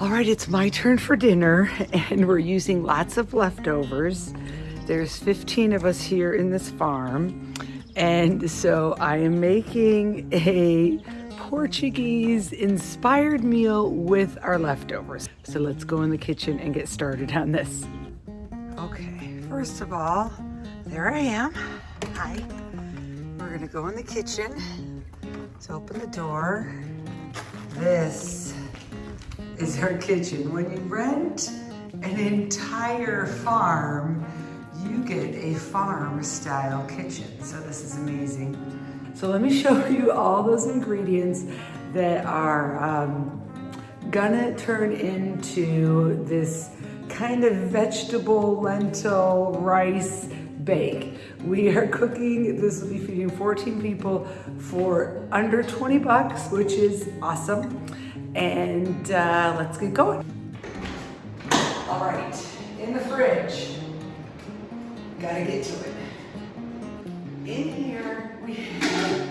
All right, it's my turn for dinner, and we're using lots of leftovers. There's 15 of us here in this farm, and so I am making a Portuguese inspired meal with our leftovers. So let's go in the kitchen and get started on this. Okay, first of all, there I am. Hi. We're gonna go in the kitchen. Let's open the door. This is our kitchen. When you rent an entire farm, you get a farm style kitchen. So this is amazing. So let me show you all those ingredients that are um, gonna turn into this kind of vegetable, lentil, rice bake. We are cooking, this will be feeding 14 people for under 20 bucks, which is awesome and uh, let's get going. All right, in the fridge, gotta get to it. In here, we have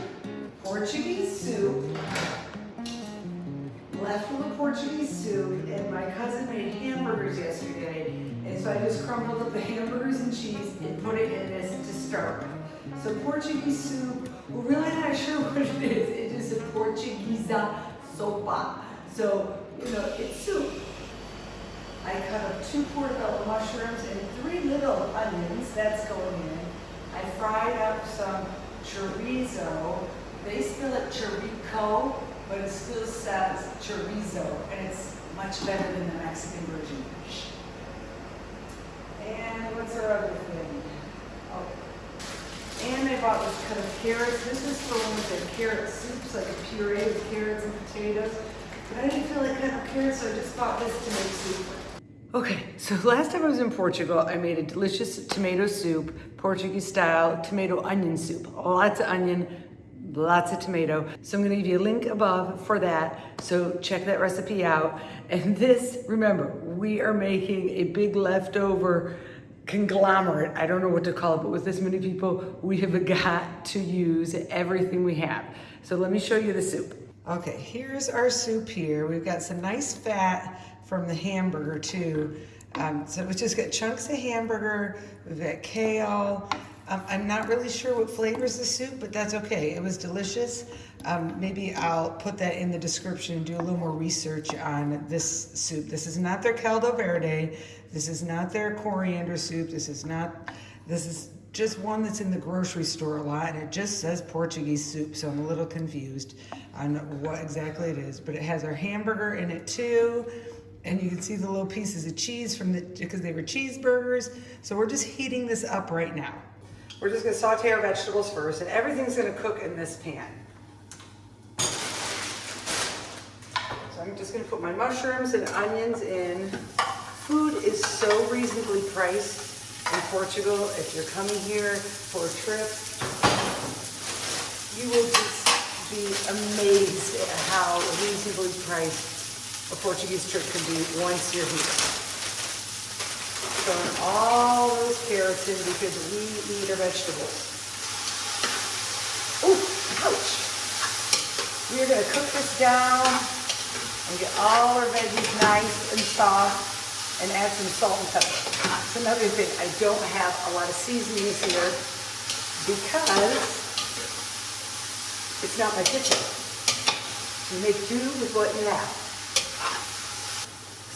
Portuguese soup, leftover Portuguese soup, and my cousin made hamburgers yesterday, and so I just crumbled up the hamburgers and cheese and put it in this to start with. So Portuguese soup, we're really not sure what it is. It is a Portuguese sopa. So, you know, it's soup. I cut up two portobello mushrooms and three little onions, that's going in. I fried up some chorizo. They spell it chorico, but it still says chorizo, and it's much better than the Mexican version. And what's our other thing? Oh. And I bought this cut of carrots. This is for one of the carrot soups, like a puree with carrots and potatoes. But I didn't feel like cutting up carrots, so I just bought this to make soup. Okay, so last time I was in Portugal, I made a delicious tomato soup, Portuguese style tomato onion soup. Lots of onion, lots of tomato. So I'm gonna give you a link above for that. So check that recipe out. And this, remember, we are making a big leftover conglomerate. I don't know what to call it, but with this many people, we have got to use everything we have. So let me show you the soup. Okay, here's our soup here. We've got some nice fat from the hamburger too. Um, so we just got chunks of hamburger, we've got kale. Um, I'm not really sure what flavors the soup, but that's okay. It was delicious. Um, maybe I'll put that in the description and do a little more research on this soup. This is not their caldo verde. This is not their coriander soup. This is not, this is just one that's in the grocery store a lot and it just says Portuguese soup so I'm a little confused on what exactly it is but it has our hamburger in it too and you can see the little pieces of cheese from the because they were cheeseburgers. So we're just heating this up right now. We're just to saute our vegetables first and everything's to cook in this pan. So I'm just to put my mushrooms and onions in. Food is so reasonably priced in Portugal, if you're coming here for a trip, you will just be amazed at how reasonably priced a Portuguese trip can be once you're here. Throwing all those carrots in because we need our vegetables. Oh, ouch. We are gonna cook this down and get all our veggies nice and soft and add some salt and pepper. Another thing. I don't have a lot of seasonings here because it's not my kitchen. You make do with what you have.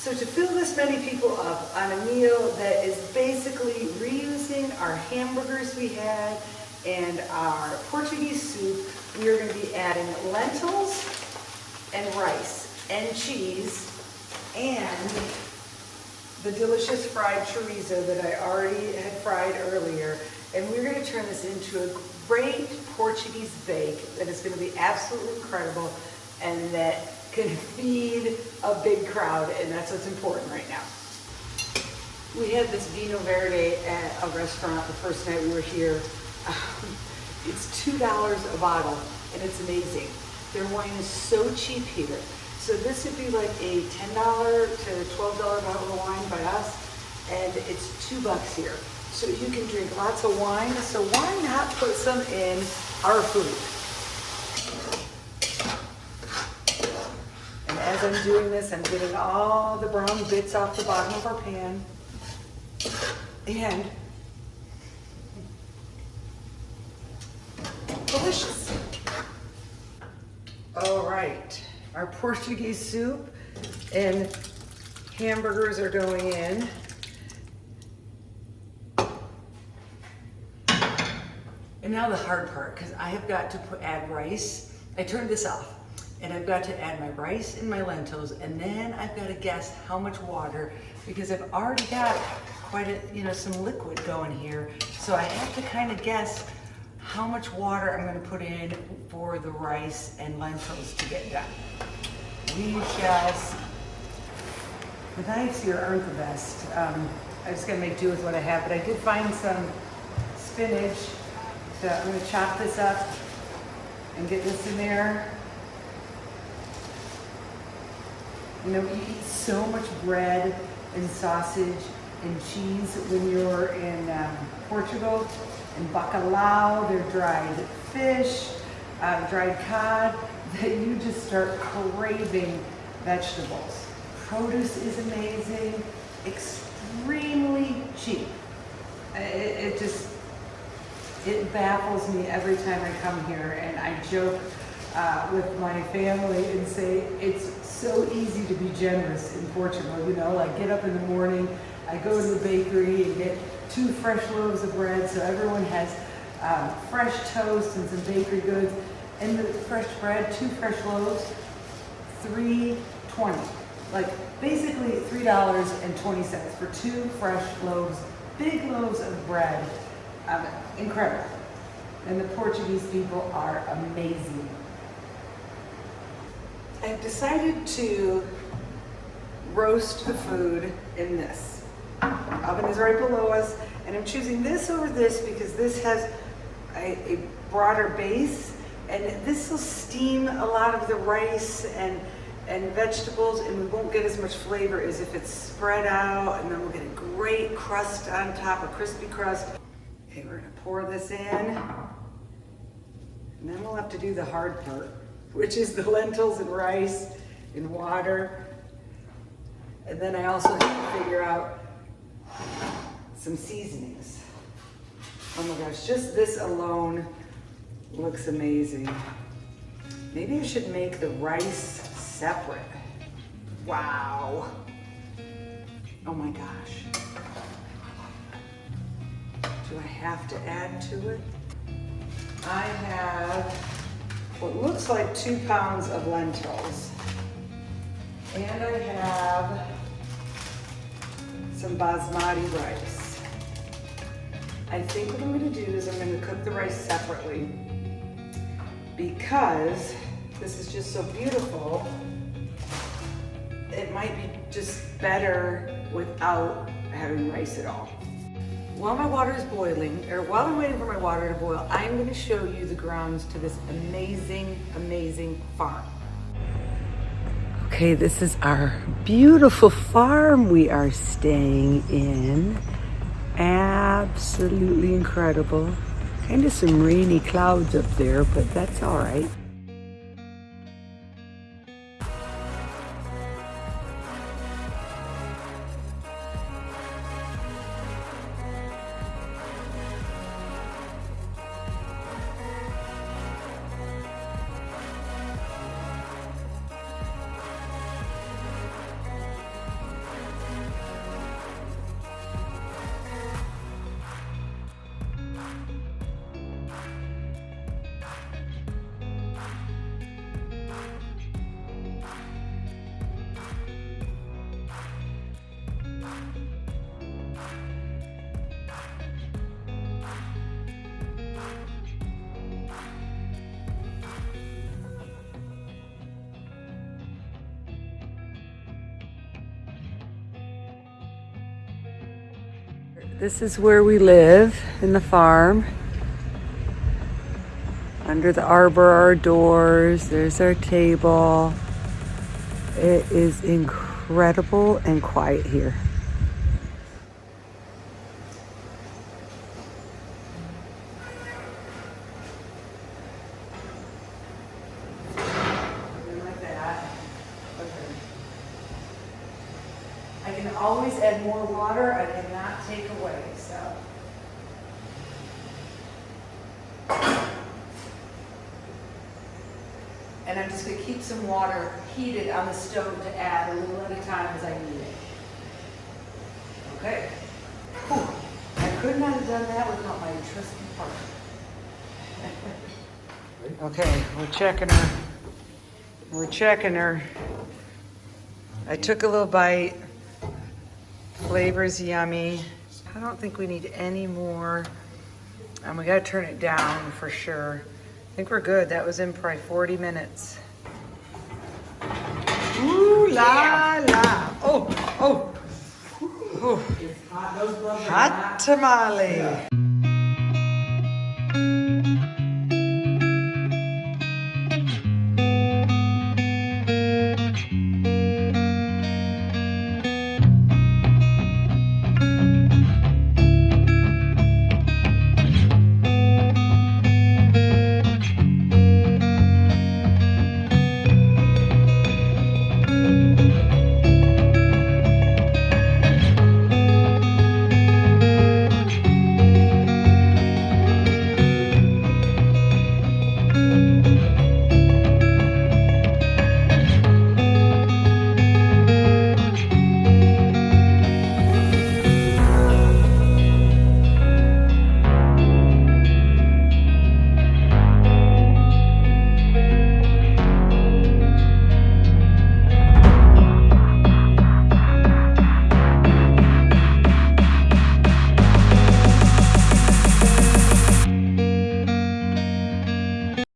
So to fill this many people up on a meal that is basically reusing our hamburgers we had and our Portuguese soup, we are going to be adding lentils and rice and cheese and the delicious fried chorizo that I already had fried earlier. And we're gonna turn this into a great Portuguese bake that is gonna be absolutely incredible and that can feed a big crowd, and that's what's important right now. We had this Vinho Verde at a restaurant the first night we were here. it's $2 a bottle, and it's amazing. Their wine is so cheap here. So this would be like a $10 to $12 bottle of wine by us, and it's two bucks here. So you can drink lots of wine, so why not put some in our food? And as I'm doing this, I'm getting all the brown bits off the bottom of our pan. And delicious. All right, our Portuguese soup and hamburgers are going in. And now the hard part, because I have got to put, add rice. I turned this off, and I've got to add my rice and my lentils, and then I've got to guess how much water, because I've already got quite a, you know, some liquid going here. So I have to kind of guess how much water I'm going to put in for the rice and lentils to get done. We shall see. The knives here aren't the best. Um, I just gotta make do with what I have, but I did find some spinach. So I'm gonna chop this up and get this in there. You know, you eat so much bread and sausage and cheese when you're in um, Portugal. And bacalhau, they're dried fish, uh, dried cod, that you just start craving vegetables. Produce is amazing, extremely cheap. It, it just, it baffles me every time I come here and I joke uh, with my family and say it's so easy to be generous in Portugal. You know, like get up in the morning, I go to the bakery and get two fresh loaves of bread so everyone has um, fresh toast and some bakery goods. And the fresh bread, two fresh loaves, three twenty. Like basically three dollars and twenty cents for two fresh loaves, big loaves of bread. Um, incredible. And the Portuguese people are amazing. I've decided to roast the food in this. Oven is right below us, and I'm choosing this over this because this has a, a broader base, and this will steam a lot of the rice and and vegetables, and we won't get as much flavor as if it's spread out, and then we'll get a great crust on top, a crispy crust. Okay, we're gonna pour this in, and then we'll have to do the hard part, which is the lentils and rice and water. And then I also have to figure out some seasonings. Oh my gosh, just this alone looks amazing. Maybe I should make the rice separate. Wow. Oh my gosh. Do I have to add to it? I have what looks like two pounds of lentils. And I have some basmati rice. I think what I'm gonna do is I'm gonna cook the rice separately because this is just so beautiful it might be just better without having rice at all. While my water is boiling, or while I'm waiting for my water to boil, I'm gonna show you the grounds to this amazing, amazing farm. Okay, this is our beautiful farm we are staying in. Absolutely incredible. Kind of some rainy clouds up there, but that's all right. This is where we live in the farm. Under the arbor our doors. There's our table. It is incredible and quiet here. Always add more water, I cannot take away, so. And I'm just gonna keep some water heated on the stove to add a little at a time as I need it. Okay. Whew. I could not have done that without my trusty partner. Okay, we're checking her. We're checking her. I took a little bite. Flavor's yummy. I don't think we need any more. And we gotta turn it down for sure. I think we're good. That was in probably 40 minutes. Ooh la la. Oh, oh. Ooh. Hot tamale.